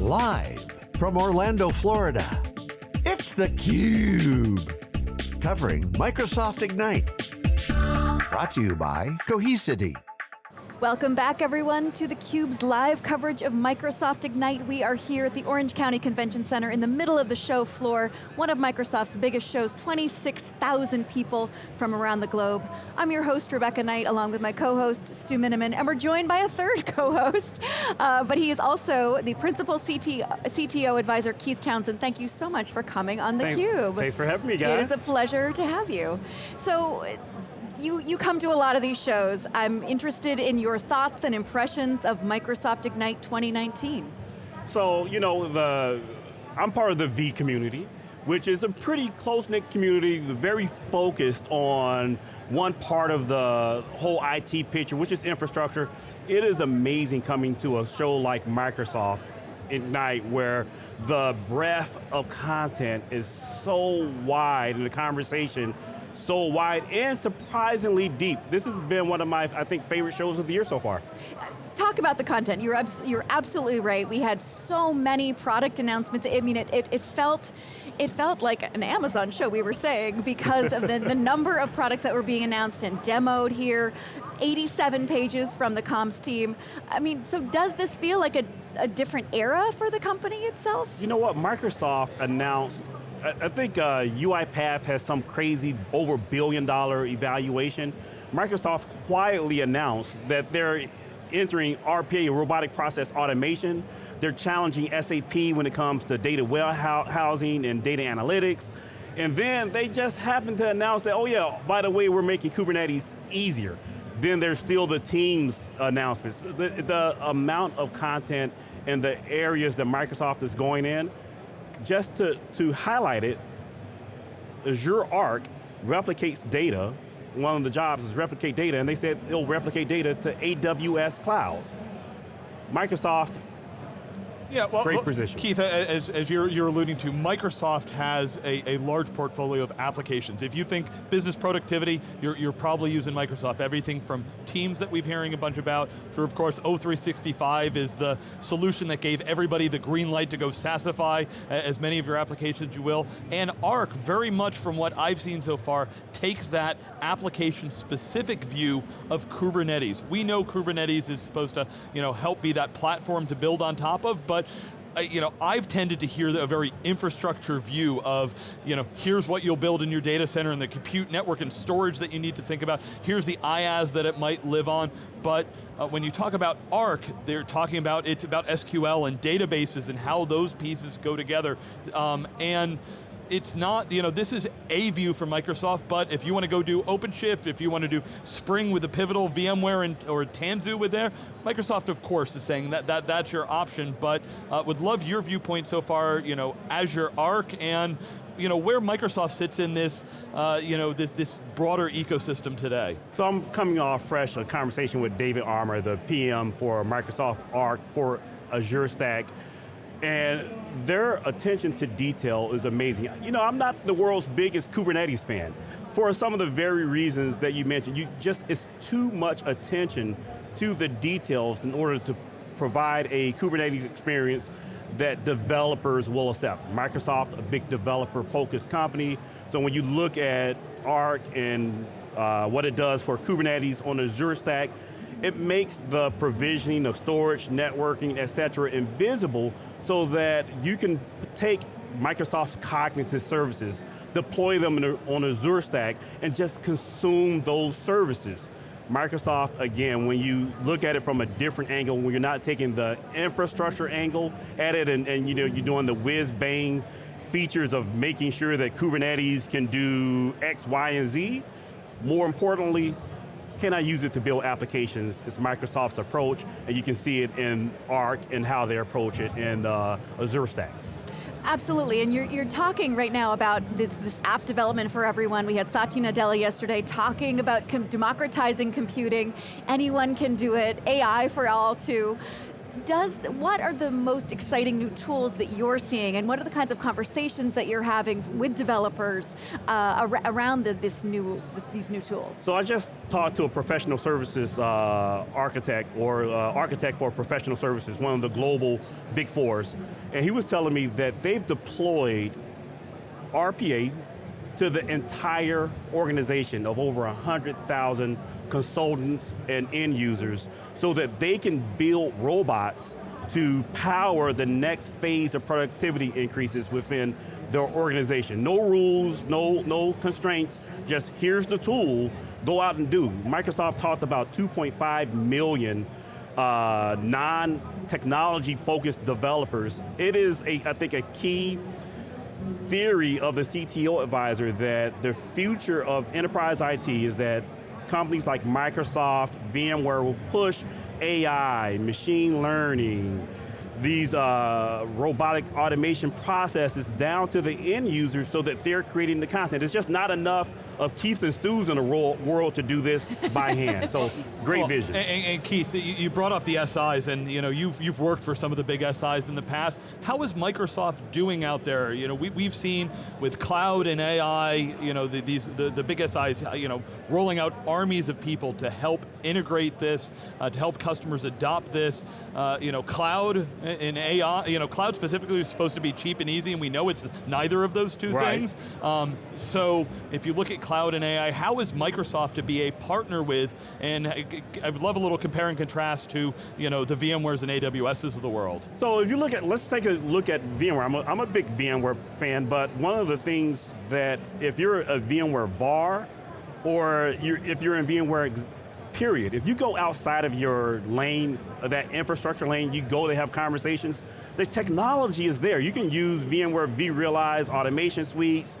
Live from Orlando, Florida, it's theCUBE. Covering Microsoft Ignite. Brought to you by Cohesity. Welcome back everyone to theCUBE's live coverage of Microsoft Ignite. We are here at the Orange County Convention Center in the middle of the show floor, one of Microsoft's biggest shows, 26,000 people from around the globe. I'm your host, Rebecca Knight, along with my co-host, Stu Miniman, and we're joined by a third co-host, uh, but he is also the Principal CT, CTO Advisor, Keith Townsend. Thank you so much for coming on theCUBE. Thanks for having me, guys. It is a pleasure to have you. So, you, you come to a lot of these shows. I'm interested in your thoughts and impressions of Microsoft Ignite 2019. So, you know, the, I'm part of the V community, which is a pretty close-knit community, very focused on one part of the whole IT picture, which is infrastructure. It is amazing coming to a show like Microsoft Ignite, where the breadth of content is so wide and the conversation so wide and surprisingly deep. This has been one of my, I think, favorite shows of the year so far. Talk about the content, you're, abs you're absolutely right. We had so many product announcements. I mean, it, it, it felt, it felt like an Amazon show, we were saying, because of the, the number of products that were being announced and demoed here, 87 pages from the comms team. I mean, so does this feel like a, a different era for the company itself? You know what, Microsoft announced I think uh, UiPath has some crazy over billion dollar evaluation. Microsoft quietly announced that they're entering RPA, robotic process automation. They're challenging SAP when it comes to data warehousing and data analytics. And then they just happened to announce that, oh yeah, by the way, we're making Kubernetes easier. Then there's still the Teams announcements. The, the amount of content and the areas that Microsoft is going in, just to, to highlight it, Azure Arc replicates data. One of the jobs is replicate data, and they said it'll replicate data to AWS Cloud. Microsoft yeah, well, great position. Keith, as, as you're, you're alluding to, Microsoft has a, a large portfolio of applications. If you think business productivity, you're, you're probably using Microsoft. Everything from Teams that we've hearing a bunch about, through of course O365 is the solution that gave everybody the green light to go SaaSify as many of your applications you will. And Arc, very much from what I've seen so far, takes that application specific view of Kubernetes. We know Kubernetes is supposed to you know, help be that platform to build on top of, but uh, you know, I've tended to hear a very infrastructure view of, you know, here's what you'll build in your data center and the compute network and storage that you need to think about. Here's the IaaS that it might live on. But uh, when you talk about Arc, they're talking about, it's about SQL and databases and how those pieces go together. Um, and it's not, you know, this is a view from Microsoft, but if you want to go do OpenShift, if you want to do Spring with the Pivotal VMware and, or Tanzu with there, Microsoft of course is saying that, that that's your option, but uh, would love your viewpoint so far, you know, Azure Arc and you know, where Microsoft sits in this, uh, you know, this, this broader ecosystem today. So I'm coming off fresh a conversation with David Armour, the PM for Microsoft Arc for Azure Stack. And their attention to detail is amazing. You know, I'm not the world's biggest Kubernetes fan. For some of the very reasons that you mentioned, you just, it's too much attention to the details in order to provide a Kubernetes experience that developers will accept. Microsoft, a big developer focused company, so when you look at Arc and uh, what it does for Kubernetes on Azure Stack, it makes the provisioning of storage, networking, et cetera, invisible so that you can take Microsoft's cognitive services, deploy them on Azure Stack, and just consume those services. Microsoft, again, when you look at it from a different angle, when you're not taking the infrastructure angle at it and, and you know, you're doing the whiz-bang features of making sure that Kubernetes can do X, Y, and Z, more importantly, can I use it to build applications? It's Microsoft's approach, and you can see it in Arc and how they approach it in uh, Azure Stack. Absolutely, and you're, you're talking right now about this, this app development for everyone. We had Satya Nadella yesterday talking about com democratizing computing. Anyone can do it, AI for all too. Does, what are the most exciting new tools that you're seeing and what are the kinds of conversations that you're having with developers uh, ar around the, this new, this, these new tools? So I just talked to a professional services uh, architect or uh, architect for professional services, one of the global big fours, and he was telling me that they've deployed RPA to the entire organization of over 100,000 consultants and end users so that they can build robots to power the next phase of productivity increases within their organization. No rules, no, no constraints, just here's the tool, go out and do. Microsoft talked about 2.5 million uh, non-technology focused developers. It is, a, I think, a key theory of the CTO advisor that the future of enterprise IT is that companies like Microsoft, VMware will push AI, machine learning, these uh, robotic automation processes down to the end users so that they're creating the content. It's just not enough of Keiths and Stu's in the world to do this by hand. So great well, vision. And, and, Keith, you brought up the SIs, and you know you've you've worked for some of the big SIs in the past. How is Microsoft doing out there? You know, we we've seen with cloud and AI, you know, the, these the, the big SIs, you know, rolling out armies of people to help integrate this, uh, to help customers adopt this. Uh, you know, cloud and AI, you know, cloud specifically is supposed to be cheap and easy, and we know it's neither of those two right. things. Um, so if you look at cloud and AI, how is Microsoft to be a partner with, and I would love a little compare and contrast to you know, the VMwares and AWSs of the world. So if you look at, let's take a look at VMware. I'm a, I'm a big VMware fan, but one of the things that if you're a VMware VAR, or you're, if you're in VMware period. If you go outside of your lane, that infrastructure lane, you go to have conversations, the technology is there. You can use VMware vRealize automation suites,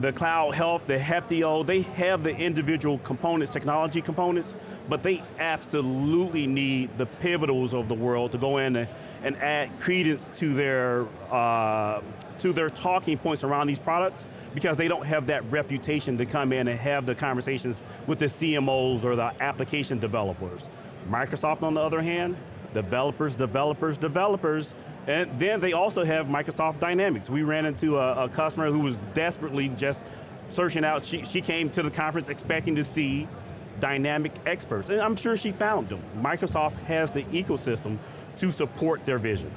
the Cloud Health, the Heptio, they have the individual components, technology components, but they absolutely need the pivotals of the world to go in and, and add credence to their, uh, to their talking points around these products because they don't have that reputation to come in and have the conversations with the CMOs or the application developers. Microsoft on the other hand, developers, developers, developers, and then they also have Microsoft Dynamics. We ran into a, a customer who was desperately just searching out, she, she came to the conference expecting to see dynamic experts, and I'm sure she found them. Microsoft has the ecosystem to support their vision.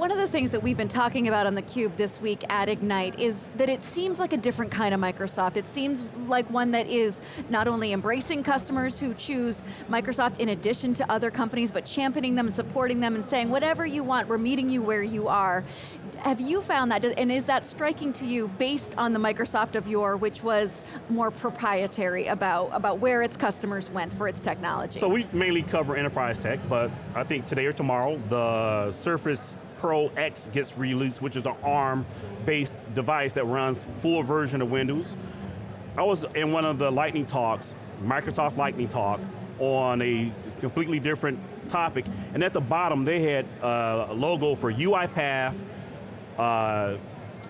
One of the things that we've been talking about on theCUBE this week at Ignite is that it seems like a different kind of Microsoft. It seems like one that is not only embracing customers who choose Microsoft in addition to other companies, but championing them and supporting them and saying, whatever you want, we're meeting you where you are. Have you found that, and is that striking to you based on the Microsoft of yore, which was more proprietary about, about where its customers went for its technology? So we mainly cover enterprise tech, but I think today or tomorrow, the Surface Pro X gets released, which is an ARM-based device that runs full version of Windows. I was in one of the Lightning talks, Microsoft Lightning talk, on a completely different topic, and at the bottom they had a logo for UiPath, uh,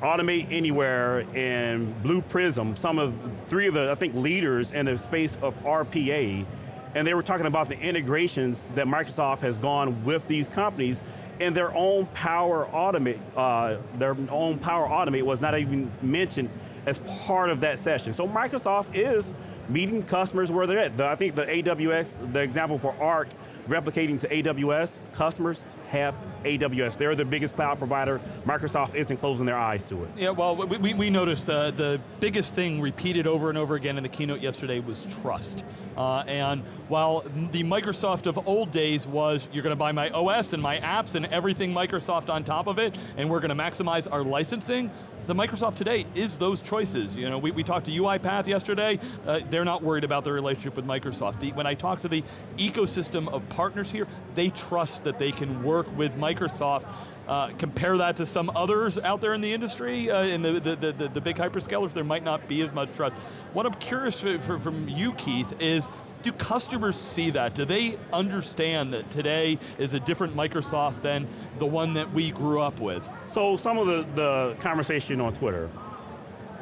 Automate Anywhere, and Blue Prism, some of, three of the, I think, leaders in the space of RPA, and they were talking about the integrations that Microsoft has gone with these companies, and their own Power Automate, uh, their own Power Automate was not even mentioned as part of that session. So Microsoft is meeting customers where they're at. The, I think the AWS, the example for Arc, replicating to AWS, customers have AWS. They're the biggest cloud provider. Microsoft isn't closing their eyes to it. Yeah, well, we, we noticed uh, the biggest thing repeated over and over again in the keynote yesterday was trust. Uh, and while the Microsoft of old days was, you're going to buy my OS and my apps and everything Microsoft on top of it, and we're going to maximize our licensing, the Microsoft today is those choices. You know, we, we talked to UiPath yesterday, uh, they're not worried about their relationship with Microsoft. The, when I talk to the ecosystem of partners here, they trust that they can work with Microsoft uh, compare that to some others out there in the industry, uh, in the, the, the, the, big hyperscalers, there might not be as much trust. What I'm curious for, for, from you, Keith, is do customers see that? Do they understand that today is a different Microsoft than the one that we grew up with? So some of the, the conversation on Twitter,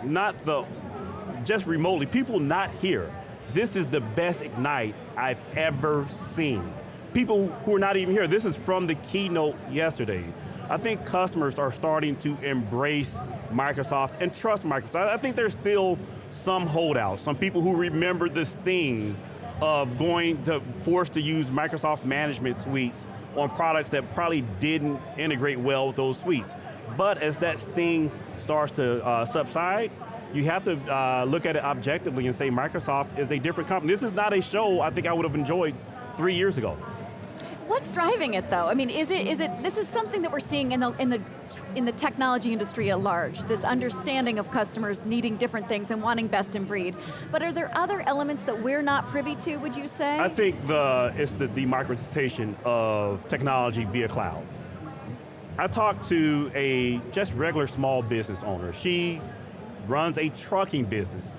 not the, just remotely, people not here, this is the best Ignite I've ever seen. people who are not even here, this is from the keynote yesterday. I think customers are starting to embrace Microsoft and trust Microsoft. I think there's still some holdouts, some people who remember this thing of going to forced to use Microsoft management suites on products that probably didn't integrate well with those suites. But as that sting starts to uh, subside, you have to uh, look at it objectively and say Microsoft is a different company. This is not a show I think I would have enjoyed three years ago. What's driving it though? I mean, is it, is it, this is something that we're seeing in the, in the, in the technology industry at large, this understanding of customers needing different things and wanting best in breed. But are there other elements that we're not privy to, would you say? I think the, it's the democratization of technology via cloud. I talked to a just regular small business owner. She runs a trucking business.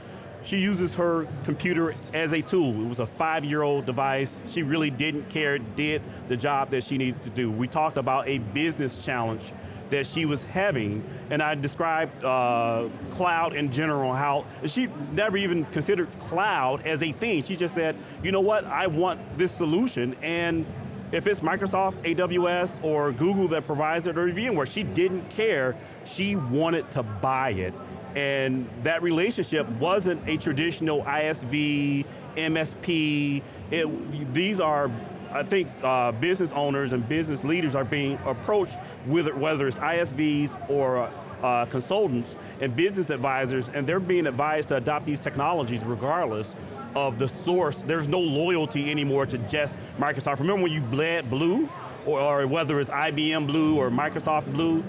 She uses her computer as a tool. It was a five-year-old device. She really didn't care, did the job that she needed to do. We talked about a business challenge that she was having, and I described uh, cloud in general, how she never even considered cloud as a thing. She just said, you know what, I want this solution, and if it's Microsoft, AWS, or Google that provides it, or VMware, she didn't care, she wanted to buy it, and that relationship wasn't a traditional ISV, MSP. It, these are, I think, uh, business owners and business leaders are being approached with whether it's ISVs or uh, consultants and business advisors, and they're being advised to adopt these technologies regardless of the source. There's no loyalty anymore to just Microsoft. Remember when you bled blue, or, or whether it's IBM Blue or Microsoft Blue?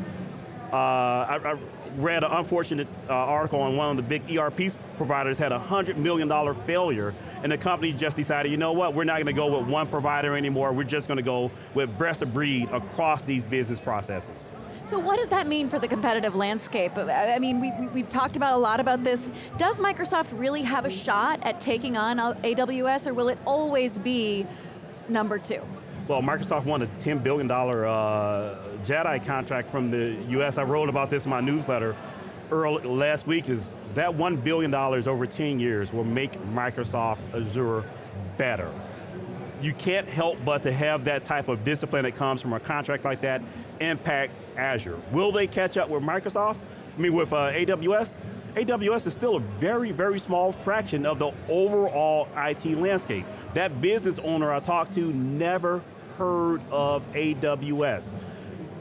Uh, I, I read an unfortunate uh, article on one of the big ERP providers had a $100 million failure, and the company just decided, you know what, we're not going to go with one provider anymore, we're just going to go with best of breed across these business processes. So what does that mean for the competitive landscape? I mean, we, we, have talked about a lot about this. Does Microsoft really have a shot at taking on AWS, or will it always be number two? Well, Microsoft won a $10 billion uh, JEDI contract from the US. I wrote about this in my newsletter early, last week, is that $1 billion over 10 years will make Microsoft Azure better. You can't help but to have that type of discipline that comes from a contract like that impact Azure. Will they catch up with Microsoft? I mean, with uh, AWS? AWS is still a very, very small fraction of the overall IT landscape. That business owner I talked to never heard of AWS.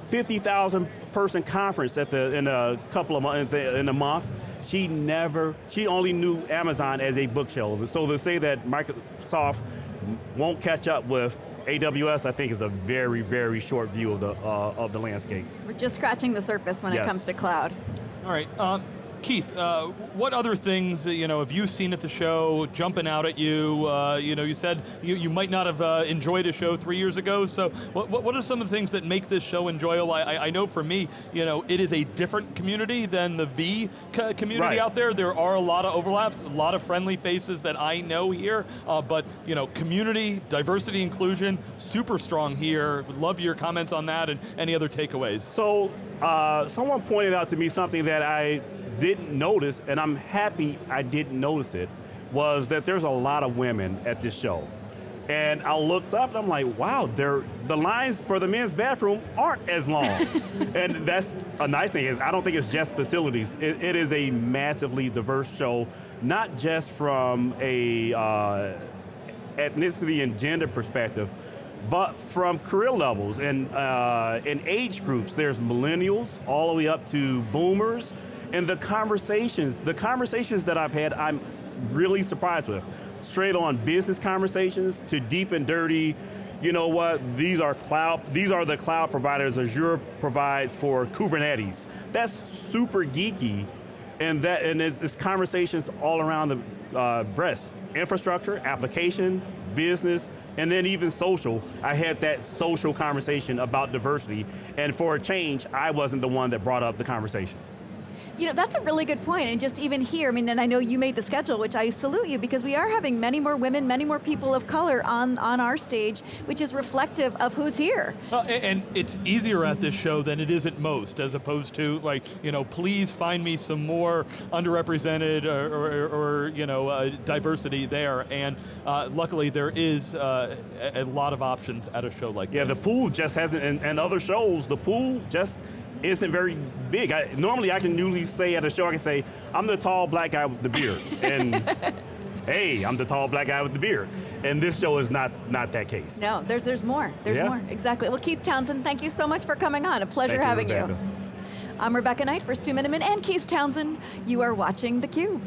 50,000 person conference at the, in a couple of months, in a month. She never, she only knew Amazon as a bookshelf. So to say that Microsoft won't catch up with AWS, I think is a very, very short view of the, uh, of the landscape. We're just scratching the surface when yes. it comes to cloud. All right, um, Keith, uh, what other things you know have you seen at the show jumping out at you? Uh, you know, you said you, you might not have uh, enjoyed a show three years ago. So, what, what are some of the things that make this show enjoyable? I, I know for me, you know, it is a different community than the V community right. out there. There are a lot of overlaps, a lot of friendly faces that I know here. Uh, but you know, community, diversity, inclusion, super strong here. Would love your comments on that and any other takeaways. So, uh, someone pointed out to me something that I didn't notice, and I'm happy I didn't notice it, was that there's a lot of women at this show. And I looked up and I'm like, wow, the lines for the men's bathroom aren't as long. and that's a nice thing, is I don't think it's just facilities. it, it is a massively diverse show, not just from a uh, ethnicity and gender perspective, but from career levels and, uh, age groups. There's millennials all the way up to boomers, and the conversations, the conversations that I've had, I'm really surprised with. Straight on business conversations to deep and dirty, you know what, these are cloud, these are the cloud providers Azure provides for Kubernetes. That's super geeky, and that and it's, it's conversations all around the uh, breast. Infrastructure, application, business, and then even social. I had that social conversation about diversity, and for a change, I wasn't the one that brought up the conversation. You know, that's a really good point, and just even here, I mean, and I know you made the schedule, which I salute you, because we are having many more women, many more people of color on, on our stage, which is reflective of who's here. Uh, a- and it's easier at this show than it is at most, as opposed to like, you know, please find me some more underrepresented or, or, or you know, uh, diversity there. And uh, luckily there is uh, a, a lot of options at a show like this. Yeah, the pool just hasn't, and, and other shows, the pool just isn't very big. I, normally I can usually say at a show, I can say, I'm the tall black guy with the beard. And hey, I'm the tall black guy with the beard. And this show is not, not that case. No, there's, there's more, there's Yeah. more, exactly. Well, Keith Townsend, thank you so much for coming on, a pleasure Thank you, having Rebecca. you. I'm Rebecca Knight, for Stu Miniman, and Keith Townsend. You are watching theCUBE.